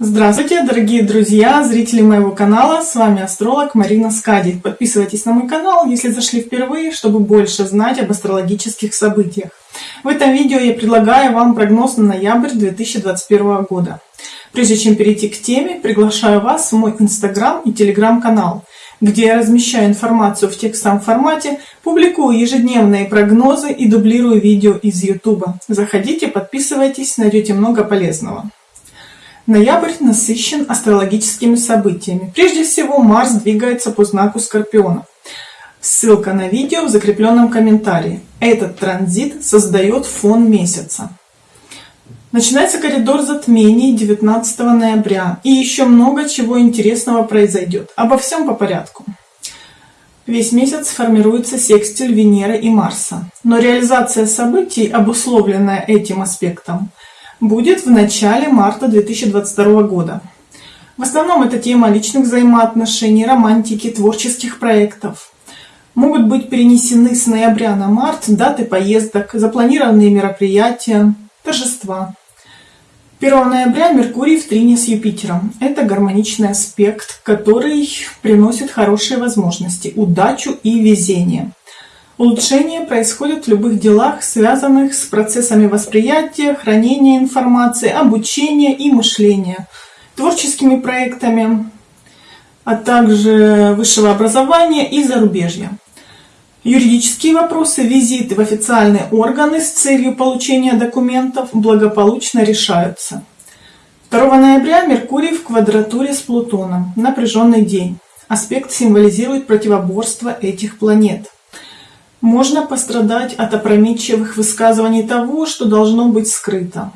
Здравствуйте, дорогие друзья, зрители моего канала, с вами астролог Марина Скади. Подписывайтесь на мой канал, если зашли впервые, чтобы больше знать об астрологических событиях. В этом видео я предлагаю вам прогноз на ноябрь 2021 года. Прежде чем перейти к теме, приглашаю вас в мой инстаграм и телеграм-канал, где я размещаю информацию в текстовом формате, публикую ежедневные прогнозы и дублирую видео из YouTube. Заходите, подписывайтесь, найдете много полезного. Ноябрь насыщен астрологическими событиями. Прежде всего, Марс двигается по знаку Скорпиона. Ссылка на видео в закрепленном комментарии. Этот транзит создает фон месяца. Начинается коридор затмений 19 ноября. И еще много чего интересного произойдет. Обо всем по порядку. Весь месяц формируется секстиль Венеры и Марса. Но реализация событий, обусловленная этим аспектом, будет в начале марта 2022 года. В основном это тема личных взаимоотношений, романтики, творческих проектов. Могут быть перенесены с ноября на март даты поездок, запланированные мероприятия, торжества. 1 ноября Меркурий в трине с Юпитером. Это гармоничный аспект, который приносит хорошие возможности, удачу и везение. Улучшение происходит в любых делах, связанных с процессами восприятия, хранения информации, обучения и мышления, творческими проектами, а также высшего образования и зарубежья. Юридические вопросы, визиты в официальные органы с целью получения документов благополучно решаются. 2 ноября Меркурий в квадратуре с Плутоном. Напряженный день. Аспект символизирует противоборство этих планет. Можно пострадать от опрометчивых высказываний того, что должно быть скрыто.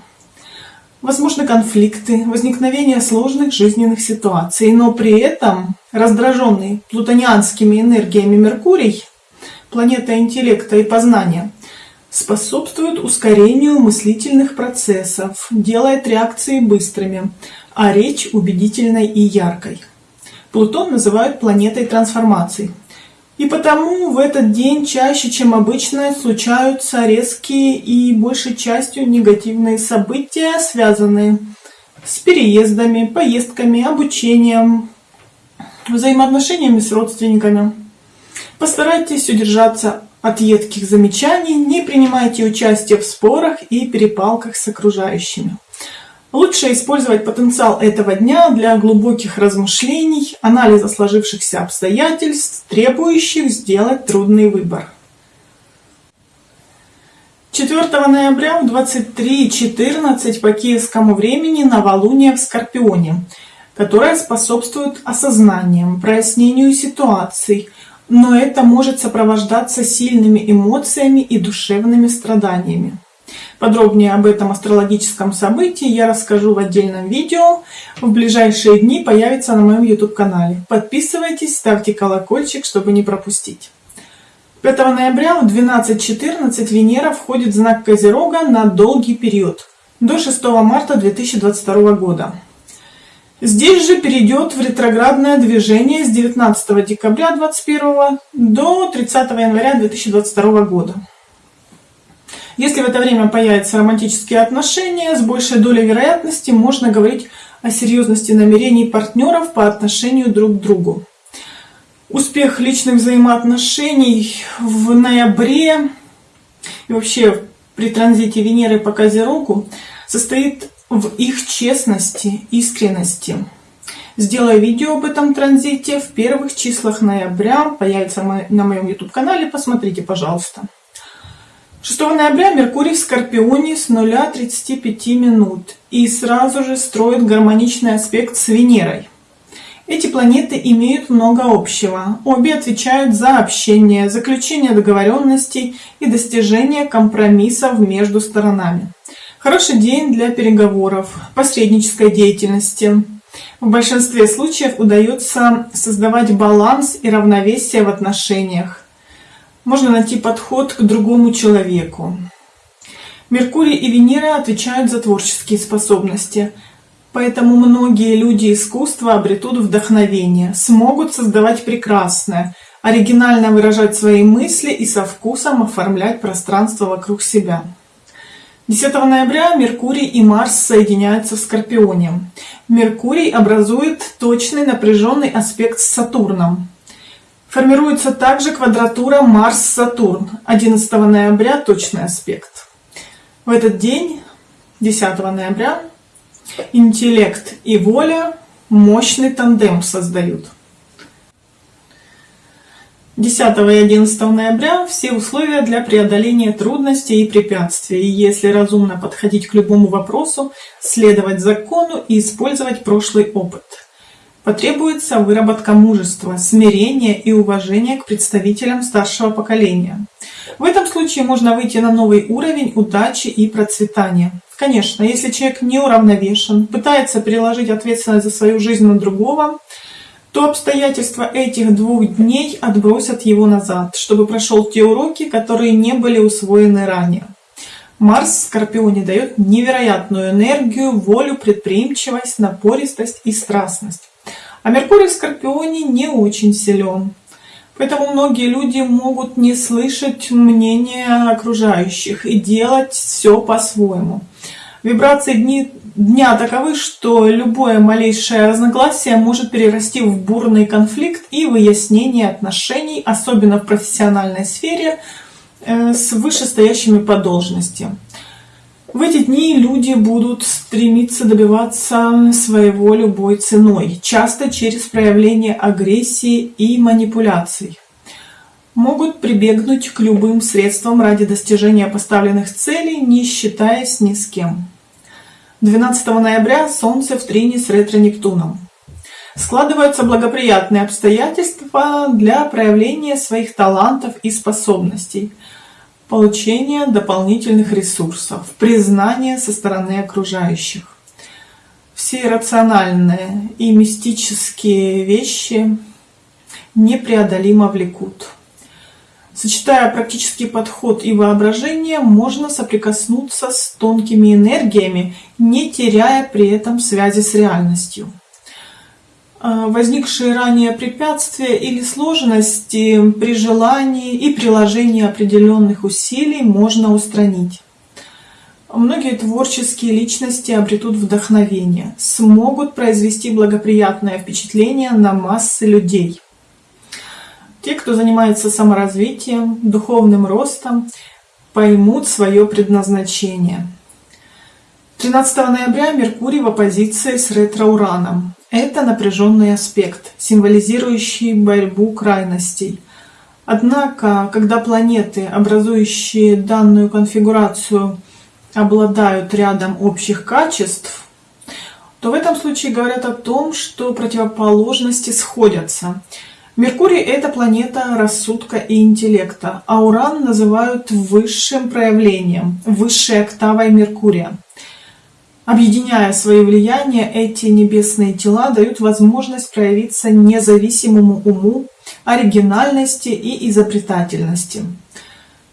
Возможны конфликты, возникновение сложных жизненных ситуаций, но при этом раздраженный плутонианскими энергиями Меркурий планета интеллекта и познания, способствует ускорению мыслительных процессов, делает реакции быстрыми, а речь убедительной и яркой. Плутон называют планетой трансформаций. И потому в этот день чаще, чем обычно, случаются резкие и большей частью негативные события, связанные с переездами, поездками, обучением, взаимоотношениями с родственниками. Постарайтесь удержаться от едких замечаний, не принимайте участие в спорах и перепалках с окружающими. Лучше использовать потенциал этого дня для глубоких размышлений, анализа сложившихся обстоятельств, требующих сделать трудный выбор. 4 ноября в 23.14 по киевскому времени новолуние в Скорпионе, которое способствует осознаниям, прояснению ситуаций, но это может сопровождаться сильными эмоциями и душевными страданиями. Подробнее об этом астрологическом событии я расскажу в отдельном видео. В ближайшие дни появится на моем YouTube канале. Подписывайтесь, ставьте колокольчик, чтобы не пропустить. 5 ноября в 12.14 Венера входит в знак Козерога на долгий период, до 6 марта 2022 года. Здесь же перейдет в ретроградное движение с 19 декабря 2021 до 30 января 2022 года. Если в это время появятся романтические отношения, с большей долей вероятности можно говорить о серьезности намерений партнеров по отношению друг к другу. Успех личных взаимоотношений в ноябре и вообще при транзите Венеры по Козерогу состоит в их честности, искренности. Сделаю видео об этом транзите в первых числах ноября, появится на моем YouTube канале, посмотрите, пожалуйста. 6 ноября Меркурий в Скорпионе с 0,35 минут и сразу же строит гармоничный аспект с Венерой. Эти планеты имеют много общего. Обе отвечают за общение, заключение договоренностей и достижение компромиссов между сторонами. Хороший день для переговоров, посреднической деятельности. В большинстве случаев удается создавать баланс и равновесие в отношениях. Можно найти подход к другому человеку. Меркурий и Венера отвечают за творческие способности, поэтому многие люди искусства обретут вдохновение, смогут создавать прекрасное, оригинально выражать свои мысли и со вкусом оформлять пространство вокруг себя. 10 ноября Меркурий и Марс соединяются в Скорпионе. Меркурий образует точный напряженный аспект с Сатурном. Формируется также квадратура Марс-Сатурн. 11 ноября точный аспект. В этот день, 10 ноября, интеллект и воля мощный тандем создают. 10 и 11 ноября все условия для преодоления трудностей и препятствий. И если разумно подходить к любому вопросу, следовать закону и использовать прошлый опыт. Потребуется выработка мужества, смирения и уважения к представителям старшего поколения. В этом случае можно выйти на новый уровень удачи и процветания. Конечно, если человек не уравновешен, пытается переложить ответственность за свою жизнь на другого, то обстоятельства этих двух дней отбросят его назад, чтобы прошел те уроки, которые не были усвоены ранее. Марс в Скорпионе дает невероятную энергию, волю, предприимчивость, напористость и страстность. А Меркурий в Скорпионе не очень силен. Поэтому многие люди могут не слышать мнения окружающих и делать все по-своему. Вибрации дни, дня таковы, что любое малейшее разногласие может перерасти в бурный конфликт и выяснение отношений, особенно в профессиональной сфере, э, с вышестоящими по должности. В эти дни люди будут стремиться добиваться своего любой ценой, часто через проявление агрессии и манипуляций могут прибегнуть к любым средствам ради достижения поставленных целей, не считаясь ни с кем. 12 ноября Солнце в трине с ретро-Нептуном. Складываются благоприятные обстоятельства для проявления своих талантов и способностей, получения дополнительных ресурсов, признания со стороны окружающих. Все рациональные и мистические вещи непреодолимо влекут. Сочетая практический подход и воображение, можно соприкоснуться с тонкими энергиями, не теряя при этом связи с реальностью. А, возникшие ранее препятствия или сложности при желании и приложении определенных усилий можно устранить. Многие творческие личности обретут вдохновение, смогут произвести благоприятное впечатление на массы людей – те, кто занимается саморазвитием, духовным ростом, поймут свое предназначение. 13 ноября Меркурий в оппозиции с ретро-ураном. Это напряженный аспект, символизирующий борьбу крайностей. Однако, когда планеты, образующие данную конфигурацию, обладают рядом общих качеств, то в этом случае говорят о том, что противоположности сходятся – Меркурий – это планета рассудка и интеллекта, а Уран называют высшим проявлением, высшей октавой Меркурия. Объединяя свои влияния, эти небесные тела дают возможность проявиться независимому уму, оригинальности и изобретательности.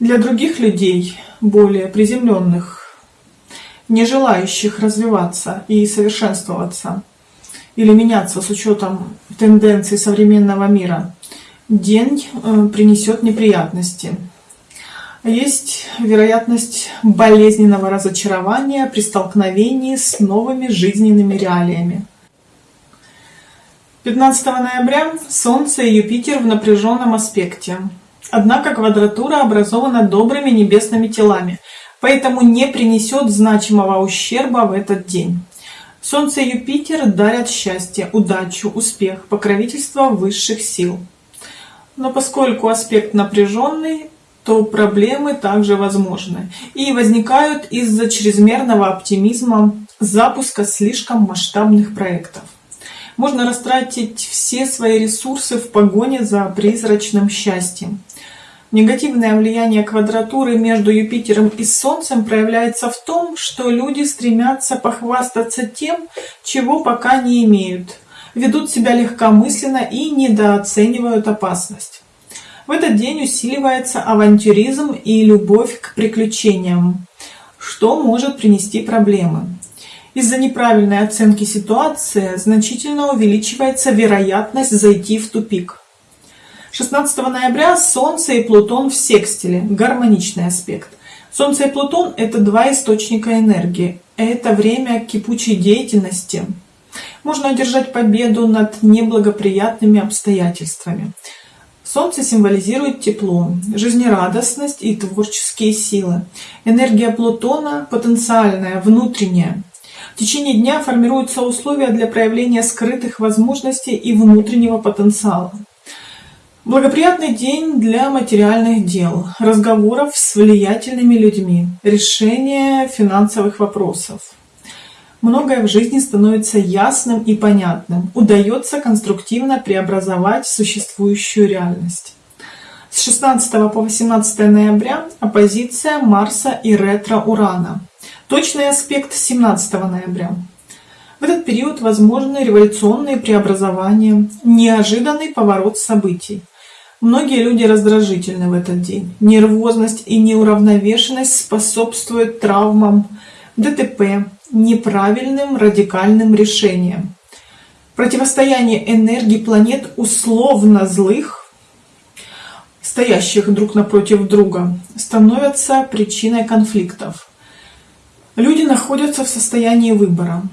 Для других людей, более приземленных, не желающих развиваться и совершенствоваться – или меняться с учетом тенденций современного мира, день э, принесет неприятности. Есть вероятность болезненного разочарования при столкновении с новыми жизненными реалиями. 15 ноября Солнце и Юпитер в напряженном аспекте. Однако квадратура образована добрыми небесными телами, поэтому не принесет значимого ущерба в этот день. Солнце и Юпитер дарят счастье, удачу, успех, покровительство высших сил. Но поскольку аспект напряженный, то проблемы также возможны и возникают из-за чрезмерного оптимизма запуска слишком масштабных проектов. Можно растратить все свои ресурсы в погоне за призрачным счастьем. Негативное влияние квадратуры между Юпитером и Солнцем проявляется в том, что люди стремятся похвастаться тем, чего пока не имеют, ведут себя легкомысленно и недооценивают опасность. В этот день усиливается авантюризм и любовь к приключениям, что может принести проблемы. Из-за неправильной оценки ситуации значительно увеличивается вероятность зайти в тупик. 16 ноября Солнце и Плутон в секстиле, гармоничный аспект. Солнце и Плутон – это два источника энергии. Это время кипучей деятельности. Можно одержать победу над неблагоприятными обстоятельствами. Солнце символизирует тепло, жизнерадостность и творческие силы. Энергия Плутона потенциальная, внутренняя. В течение дня формируются условия для проявления скрытых возможностей и внутреннего потенциала. Благоприятный день для материальных дел, разговоров с влиятельными людьми, решения финансовых вопросов. Многое в жизни становится ясным и понятным, удается конструктивно преобразовать существующую реальность. С 16 по 18 ноября оппозиция Марса и ретро-Урана. Точный аспект 17 ноября. В этот период возможны революционные преобразования, неожиданный поворот событий – Многие люди раздражительны в этот день. Нервозность и неуравновешенность способствуют травмам, ДТП, неправильным радикальным решениям. Противостояние энергии планет условно злых, стоящих друг напротив друга, становятся причиной конфликтов. Люди находятся в состоянии выбора.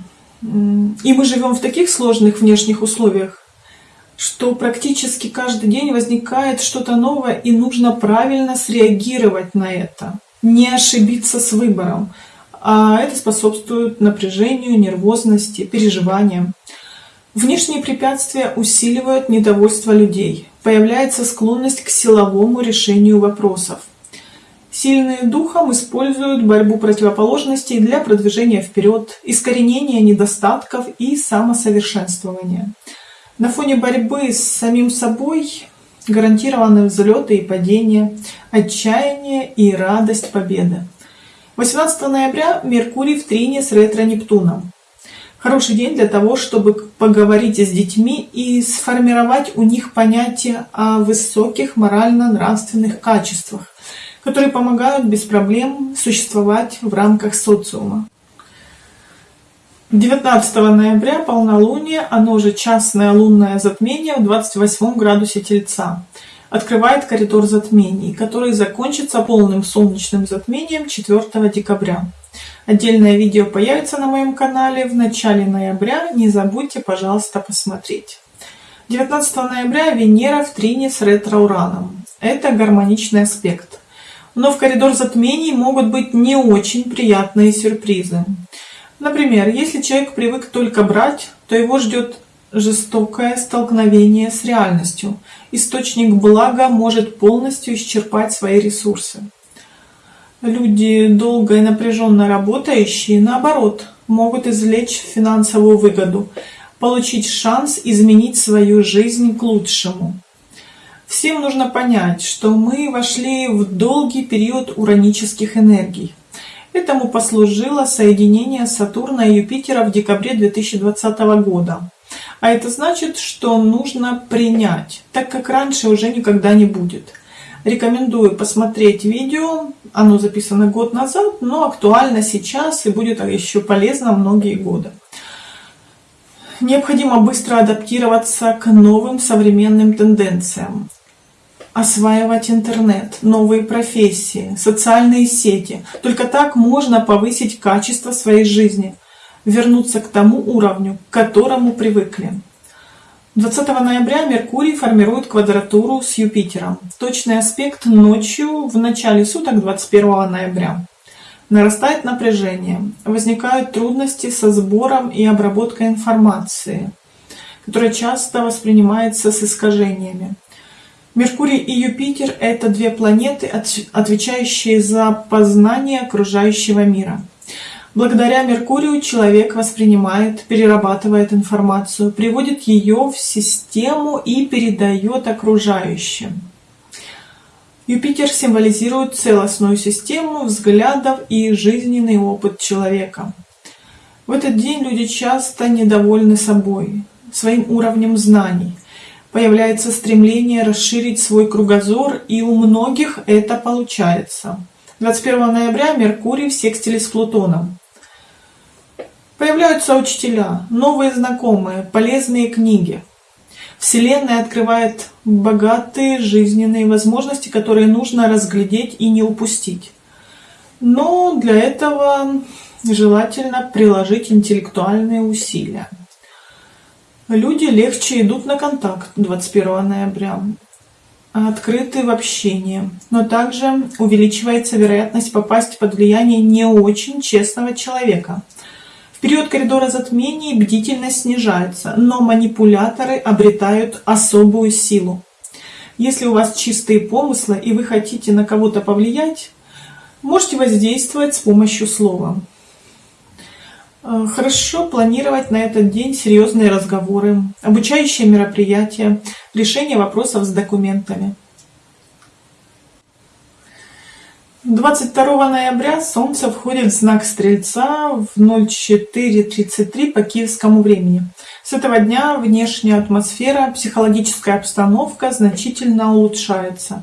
И мы живем в таких сложных внешних условиях, что практически каждый день возникает что-то новое, и нужно правильно среагировать на это, не ошибиться с выбором. А это способствует напряжению, нервозности, переживаниям. Внешние препятствия усиливают недовольство людей. Появляется склонность к силовому решению вопросов. Сильные духом используют борьбу противоположностей для продвижения вперед, искоренения недостатков и самосовершенствования. На фоне борьбы с самим собой гарантированы взлеты и падения, отчаяние и радость победы. 18 ноября Меркурий в трине с ретро-Нептуном. Хороший день для того, чтобы поговорить с детьми и сформировать у них понятие о высоких морально-нравственных качествах, которые помогают без проблем существовать в рамках социума. 19 ноября полнолуние, оно же частное лунное затмение в 28 градусе Тельца, открывает коридор затмений, который закончится полным солнечным затмением 4 декабря. Отдельное видео появится на моем канале в начале ноября, не забудьте, пожалуйста, посмотреть. 19 ноября Венера в трине с ретро-ураном. Это гармоничный аспект. Но в коридор затмений могут быть не очень приятные сюрпризы. Например, если человек привык только брать, то его ждет жестокое столкновение с реальностью. Источник блага может полностью исчерпать свои ресурсы. Люди, долго и напряженно работающие, наоборот, могут извлечь финансовую выгоду, получить шанс изменить свою жизнь к лучшему. Всем нужно понять, что мы вошли в долгий период уранических энергий. Этому послужило соединение Сатурна и Юпитера в декабре 2020 года. А это значит, что нужно принять, так как раньше уже никогда не будет. Рекомендую посмотреть видео, оно записано год назад, но актуально сейчас и будет еще полезно многие годы. Необходимо быстро адаптироваться к новым современным тенденциям осваивать интернет, новые профессии, социальные сети. Только так можно повысить качество своей жизни, вернуться к тому уровню, к которому привыкли. 20 ноября Меркурий формирует квадратуру с Юпитером. Точный аспект ночью в начале суток 21 ноября. Нарастает напряжение, возникают трудности со сбором и обработкой информации, которая часто воспринимается с искажениями. Меркурий и Юпитер – это две планеты, отвечающие за познание окружающего мира. Благодаря Меркурию человек воспринимает, перерабатывает информацию, приводит ее в систему и передает окружающим. Юпитер символизирует целостную систему взглядов и жизненный опыт человека. В этот день люди часто недовольны собой, своим уровнем знаний, появляется стремление расширить свой кругозор, и у многих это получается. 21 ноября Меркурий в секстиле с Плутоном. Появляются учителя, новые знакомые, полезные книги. Вселенная открывает богатые жизненные возможности, которые нужно разглядеть и не упустить. Но для этого желательно приложить интеллектуальные усилия. Люди легче идут на контакт 21 ноября, открыты в общении, но также увеличивается вероятность попасть под влияние не очень честного человека. Период коридора затмений бдительность снижается, но манипуляторы обретают особую силу. Если у вас чистые помыслы и вы хотите на кого-то повлиять, Можете воздействовать с помощью слова. Э, хорошо планировать на этот день серьезные разговоры, обучающие мероприятия, решение вопросов с документами. 22 ноября Солнце входит в знак Стрельца в 04.33 по киевскому времени. С этого дня внешняя атмосфера, психологическая обстановка значительно улучшается.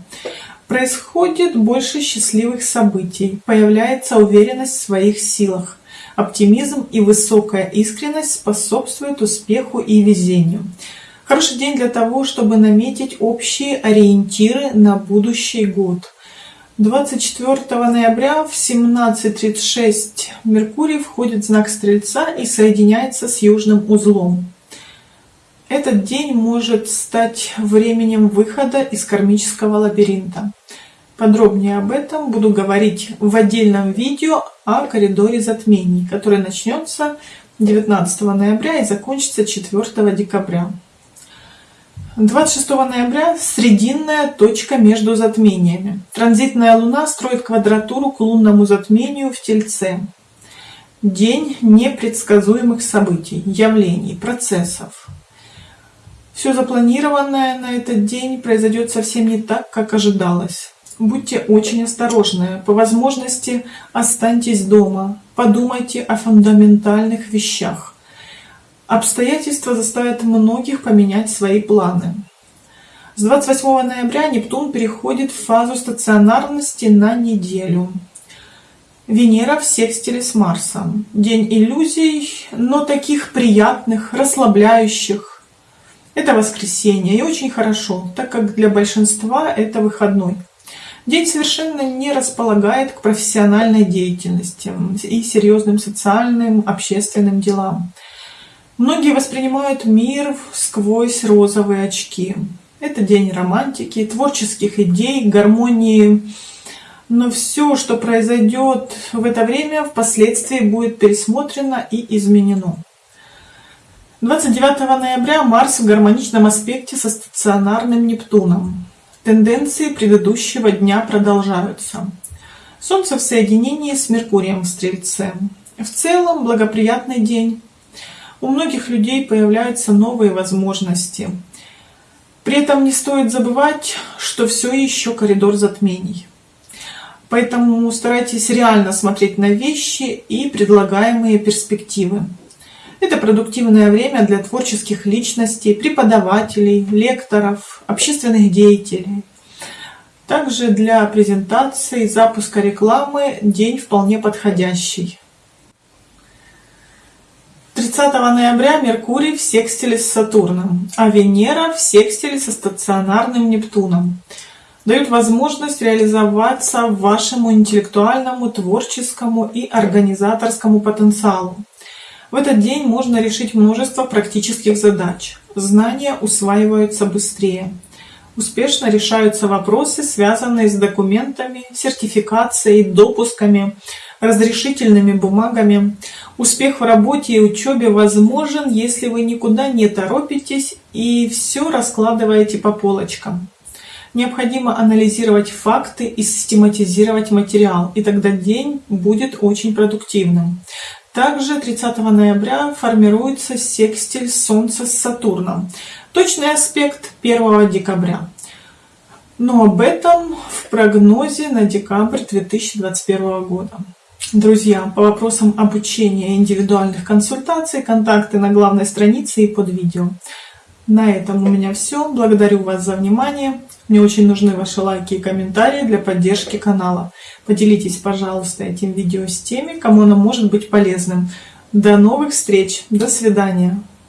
Происходит больше счастливых событий, появляется уверенность в своих силах. Оптимизм и высокая искренность способствуют успеху и везению. Хороший день для того, чтобы наметить общие ориентиры на будущий год. 24 ноября в 17.36 Меркурий входит в знак Стрельца и соединяется с южным узлом. Этот день может стать временем выхода из кармического лабиринта. Подробнее об этом буду говорить в отдельном видео о коридоре затмений, который начнется 19 ноября и закончится 4 декабря. 26 ноября срединная точка между затмениями. Транзитная луна строит квадратуру к лунному затмению в Тельце. День непредсказуемых событий, явлений, процессов. Все запланированное на этот день произойдет совсем не так, как ожидалось. Будьте очень осторожны. По возможности останьтесь дома. Подумайте о фундаментальных вещах. Обстоятельства заставят многих поменять свои планы. С 28 ноября Нептун переходит в фазу стационарности на неделю. Венера в секстиле с Марсом. День иллюзий, но таких приятных, расслабляющих, это воскресенье и очень хорошо, так как для большинства это выходной. День совершенно не располагает к профессиональной деятельности и серьезным социальным, общественным делам. Многие воспринимают мир сквозь розовые очки. Это день романтики, творческих идей, гармонии. Но все, что произойдет в это время, впоследствии будет пересмотрено и изменено. 29 ноября Марс в гармоничном аспекте со стационарным Нептуном. Тенденции предыдущего дня продолжаются. Солнце в соединении с Меркурием в Стрельце. В целом благоприятный день. У многих людей появляются новые возможности. При этом не стоит забывать, что все еще коридор затмений. Поэтому старайтесь реально смотреть на вещи и предлагаемые перспективы. Это продуктивное время для творческих личностей, преподавателей, лекторов, общественных деятелей. Также для презентации, запуска рекламы день вполне подходящий. 30 ноября Меркурий в секстиле с Сатурном, а Венера в секстиле со стационарным Нептуном. Дают возможность реализоваться вашему интеллектуальному, творческому и организаторскому потенциалу. В этот день можно решить множество практических задач. Знания усваиваются быстрее. Успешно решаются вопросы, связанные с документами, сертификацией, допусками, разрешительными бумагами. Успех в работе и учебе возможен, если вы никуда не торопитесь и все раскладываете по полочкам. Необходимо анализировать факты и систематизировать материал, и тогда день будет очень продуктивным. Также 30 ноября формируется секстиль Солнца с Сатурном. Точный аспект 1 декабря. Но об этом в прогнозе на декабрь 2021 года. Друзья, по вопросам обучения индивидуальных консультаций, контакты на главной странице и под видео. На этом у меня все. Благодарю вас за внимание. Мне очень нужны ваши лайки и комментарии для поддержки канала. Поделитесь, пожалуйста, этим видео с теми, кому оно может быть полезным. До новых встреч. До свидания.